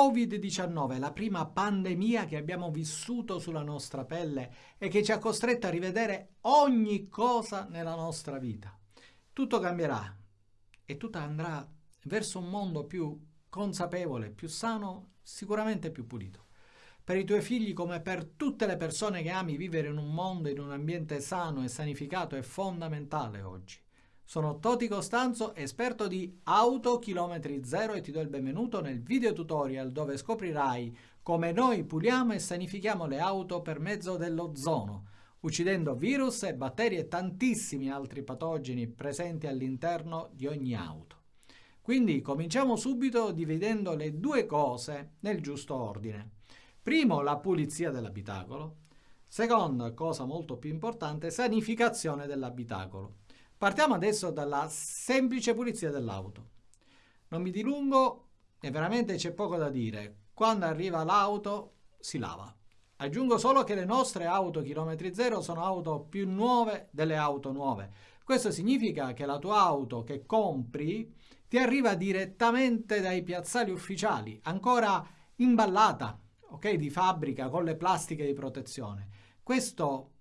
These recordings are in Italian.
Covid-19, la prima pandemia che abbiamo vissuto sulla nostra pelle e che ci ha costretto a rivedere ogni cosa nella nostra vita. Tutto cambierà e tutto andrà verso un mondo più consapevole, più sano, sicuramente più pulito. Per i tuoi figli, come per tutte le persone che ami, vivere in un mondo, in un ambiente sano e sanificato è fondamentale oggi. Sono Toti Costanzo, esperto di auto chilometri zero e ti do il benvenuto nel video tutorial dove scoprirai come noi puliamo e sanifichiamo le auto per mezzo dell'ozono, uccidendo virus e batteri e tantissimi altri patogeni presenti all'interno di ogni auto. Quindi cominciamo subito dividendo le due cose nel giusto ordine. Primo, la pulizia dell'abitacolo. Seconda, cosa molto più importante, sanificazione dell'abitacolo. Partiamo adesso dalla semplice pulizia dell'auto. Non mi dilungo e veramente c'è poco da dire. Quando arriva l'auto si lava. Aggiungo solo che le nostre auto chilometri zero sono auto più nuove delle auto nuove. Questo significa che la tua auto che compri ti arriva direttamente dai piazzali ufficiali, ancora imballata, ok, di fabbrica con le plastiche di protezione. Questo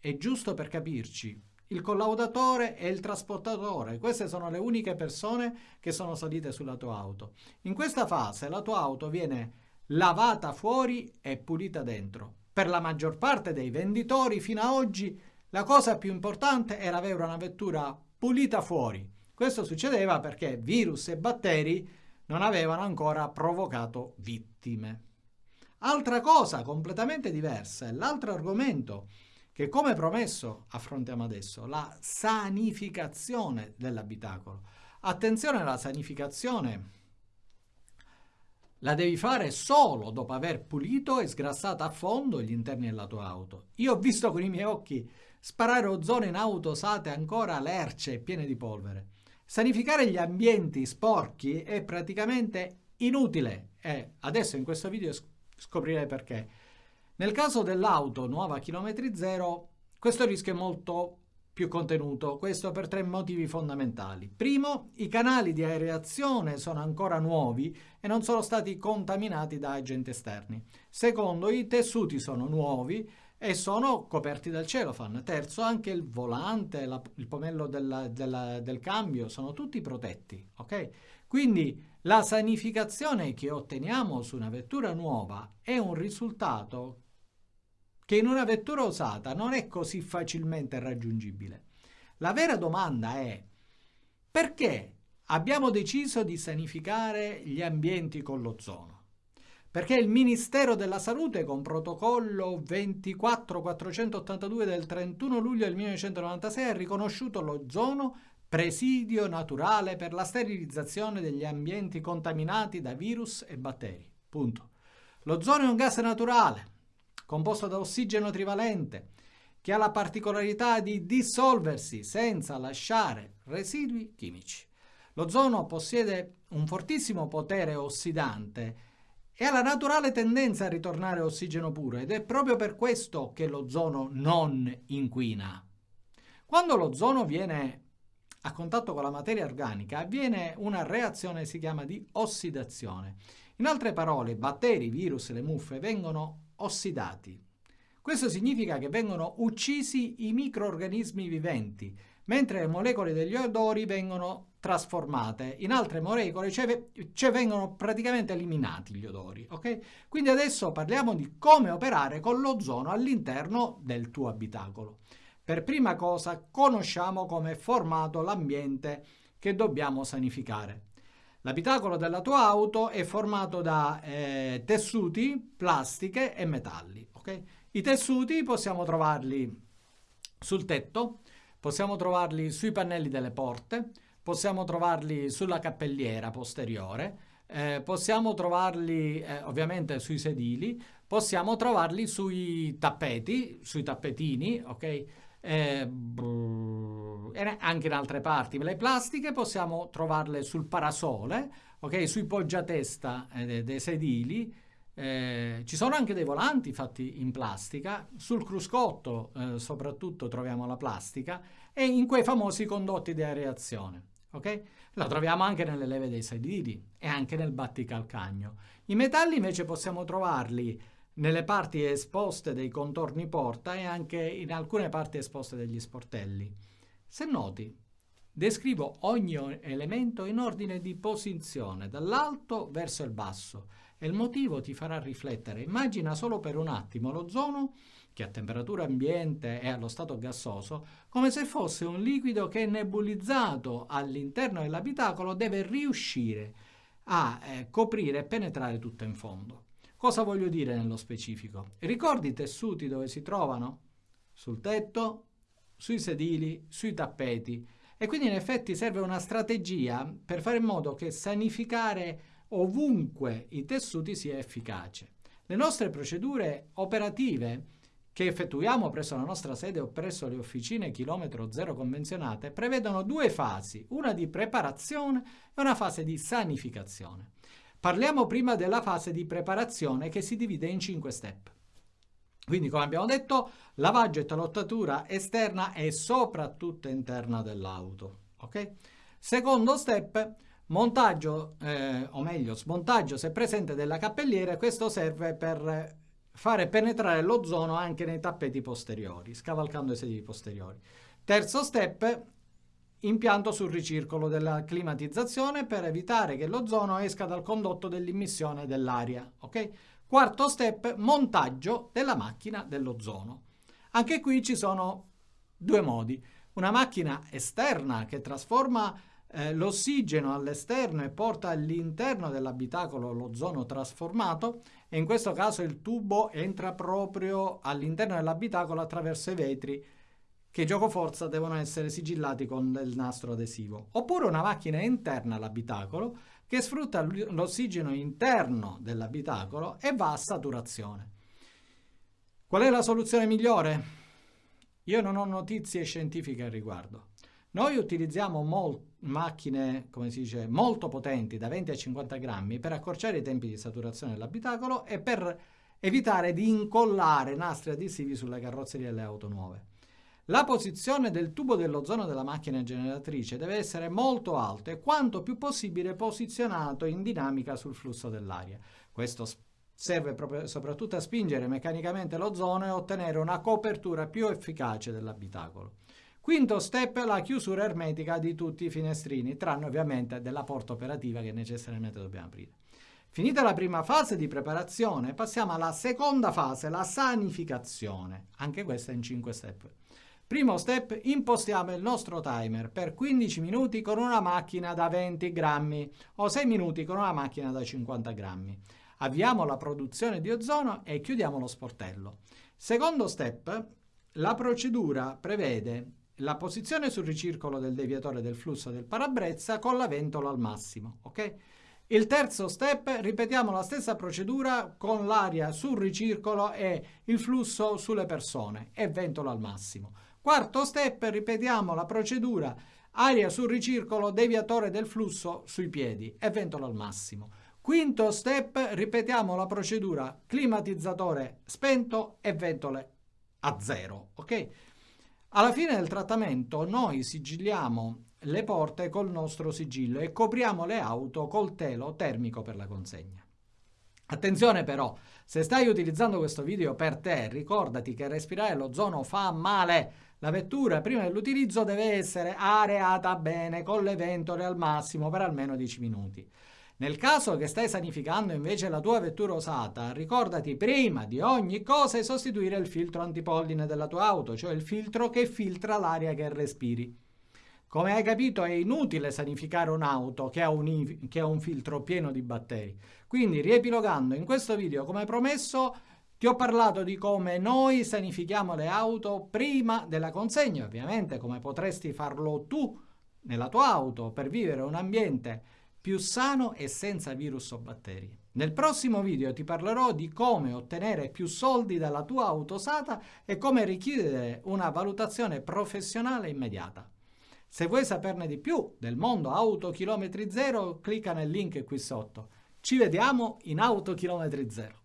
è giusto per capirci, il collaudatore e il trasportatore. Queste sono le uniche persone che sono salite sulla tua auto. In questa fase la tua auto viene lavata fuori e pulita dentro. Per la maggior parte dei venditori fino ad oggi la cosa più importante era avere una vettura pulita fuori. Questo succedeva perché virus e batteri non avevano ancora provocato vittime. Altra cosa completamente diversa, l'altro argomento che come promesso affrontiamo adesso, la sanificazione dell'abitacolo. Attenzione alla sanificazione, la devi fare solo dopo aver pulito e sgrassato a fondo gli interni della tua auto. Io ho visto con i miei occhi sparare ozono in auto usate ancora lerce e piene di polvere. Sanificare gli ambienti sporchi è praticamente inutile e adesso in questo video scoprirei perché. Nel caso dell'auto nuova chilometri zero, questo rischio è molto più contenuto, questo per tre motivi fondamentali. Primo, i canali di aerazione sono ancora nuovi e non sono stati contaminati da agenti esterni. Secondo, i tessuti sono nuovi e sono coperti dal cellophane. Terzo, anche il volante, la, il pomello della, della, del cambio sono tutti protetti. Okay? Quindi la sanificazione che otteniamo su una vettura nuova è un risultato che in una vettura usata non è così facilmente raggiungibile. La vera domanda è perché abbiamo deciso di sanificare gli ambienti con l'ozono? Perché il Ministero della Salute con protocollo 24482 del 31 luglio del 1996 ha riconosciuto l'ozono presidio naturale per la sterilizzazione degli ambienti contaminati da virus e batteri. Punto. L'ozono è un gas naturale composto da ossigeno trivalente, che ha la particolarità di dissolversi senza lasciare residui chimici. L'ozono possiede un fortissimo potere ossidante e ha la naturale tendenza a ritornare ossigeno puro ed è proprio per questo che l'ozono non inquina. Quando l'ozono viene a contatto con la materia organica avviene una reazione si chiama di ossidazione. In altre parole, batteri, virus e le muffe vengono ossidati. Questo significa che vengono uccisi i microorganismi viventi, mentre le molecole degli odori vengono trasformate in altre molecole, cioè, cioè vengono praticamente eliminati gli odori. Okay? Quindi adesso parliamo di come operare con l'ozono all'interno del tuo abitacolo. Per prima cosa conosciamo come è formato l'ambiente che dobbiamo sanificare. L'abitacolo della tua auto è formato da eh, tessuti, plastiche e metalli. Okay? I tessuti possiamo trovarli sul tetto, possiamo trovarli sui pannelli delle porte, possiamo trovarli sulla cappelliera posteriore, eh, possiamo trovarli eh, ovviamente sui sedili, possiamo trovarli sui tappeti, sui tappetini, ok? Eh, anche in altre parti. Le plastiche possiamo trovarle sul parasole, okay? sui poggiatesta eh, dei sedili, eh, ci sono anche dei volanti fatti in plastica, sul cruscotto eh, soprattutto troviamo la plastica e in quei famosi condotti di areazione. ok? La troviamo anche nelle leve dei sedili e anche nel batticalcagno. I metalli invece possiamo trovarli nelle parti esposte dei contorni porta e anche in alcune parti esposte degli sportelli. Se noti, descrivo ogni elemento in ordine di posizione, dall'alto verso il basso, e il motivo ti farà riflettere. Immagina solo per un attimo l'ozono, che a temperatura ambiente è allo stato gassoso, come se fosse un liquido che nebulizzato all'interno dell'abitacolo deve riuscire a eh, coprire e penetrare tutto in fondo. Cosa voglio dire nello specifico? Ricordi i tessuti dove si trovano? Sul tetto, sui sedili, sui tappeti. E quindi in effetti serve una strategia per fare in modo che sanificare ovunque i tessuti sia efficace. Le nostre procedure operative che effettuiamo presso la nostra sede o presso le officine chilometro zero convenzionate prevedono due fasi, una di preparazione e una fase di sanificazione. Parliamo prima della fase di preparazione che si divide in 5 step. Quindi, come abbiamo detto, lavaggio e talottatura esterna e soprattutto interna dell'auto. Okay? Secondo step, montaggio, eh, o meglio, smontaggio se presente della cappelliera. Questo serve per fare penetrare l'ozono anche nei tappeti posteriori, scavalcando i sedili posteriori. Terzo step, impianto sul ricircolo della climatizzazione per evitare che l'ozono esca dal condotto dell'immissione dell'aria. Okay? Quarto step, montaggio della macchina dell'ozono. Anche qui ci sono due modi. Una macchina esterna che trasforma eh, l'ossigeno all'esterno e porta all'interno dell'abitacolo l'ozono trasformato e in questo caso il tubo entra proprio all'interno dell'abitacolo attraverso i vetri che gioco forza devono essere sigillati con del nastro adesivo. Oppure una macchina interna all'abitacolo che sfrutta l'ossigeno interno dell'abitacolo e va a saturazione. Qual è la soluzione migliore? Io non ho notizie scientifiche al riguardo. Noi utilizziamo macchine, come si dice, molto potenti, da 20 a 50 grammi, per accorciare i tempi di saturazione dell'abitacolo e per evitare di incollare nastri adesivi sulle carrozzerie delle auto nuove. La posizione del tubo dell'ozono della macchina generatrice deve essere molto alto e quanto più possibile posizionato in dinamica sul flusso dell'aria. Questo serve soprattutto a spingere meccanicamente l'ozono e ottenere una copertura più efficace dell'abitacolo. Quinto step, la chiusura ermetica di tutti i finestrini, tranne ovviamente della porta operativa che necessariamente dobbiamo aprire. Finita la prima fase di preparazione, passiamo alla seconda fase, la sanificazione. Anche questa in 5 step. Primo step, impostiamo il nostro timer per 15 minuti con una macchina da 20 grammi o 6 minuti con una macchina da 50 grammi. Avviamo la produzione di ozono e chiudiamo lo sportello. Secondo step, la procedura prevede la posizione sul ricircolo del deviatore del flusso del parabrezza con la ventola al massimo. Okay? Il terzo step, ripetiamo la stessa procedura con l'aria sul ricircolo e il flusso sulle persone e ventola al massimo. Quarto step, ripetiamo la procedura aria sul ricircolo, deviatore del flusso sui piedi e ventola al massimo. Quinto step, ripetiamo la procedura climatizzatore spento e ventole a zero. Ok? Alla fine del trattamento noi sigilliamo le porte col nostro sigillo e copriamo le auto col telo termico per la consegna. Attenzione però, se stai utilizzando questo video per te, ricordati che respirare l'ozono fa male. La vettura prima dell'utilizzo deve essere areata bene con le ventole al massimo per almeno 10 minuti. Nel caso che stai sanificando invece la tua vettura usata, ricordati prima di ogni cosa di sostituire il filtro antipolline della tua auto, cioè il filtro che filtra l'aria che respiri. Come hai capito è inutile sanificare un'auto che, che, ha un filtro pieno di batteri. Quindi riepilogando in questo video come promesso ti ho parlato di come noi sanifichiamo le auto prima della consegna, ovviamente come potresti farlo tu nella tua auto per vivere un ambiente più sano e senza virus o batteri. Nel prossimo video ti parlerò di come ottenere più soldi dalla tua auto usata e come richiedere una valutazione professionale immediata. Se vuoi saperne di più del mondo auto chilometri zero, clicca nel link qui sotto. Ci vediamo in auto chilometri zero.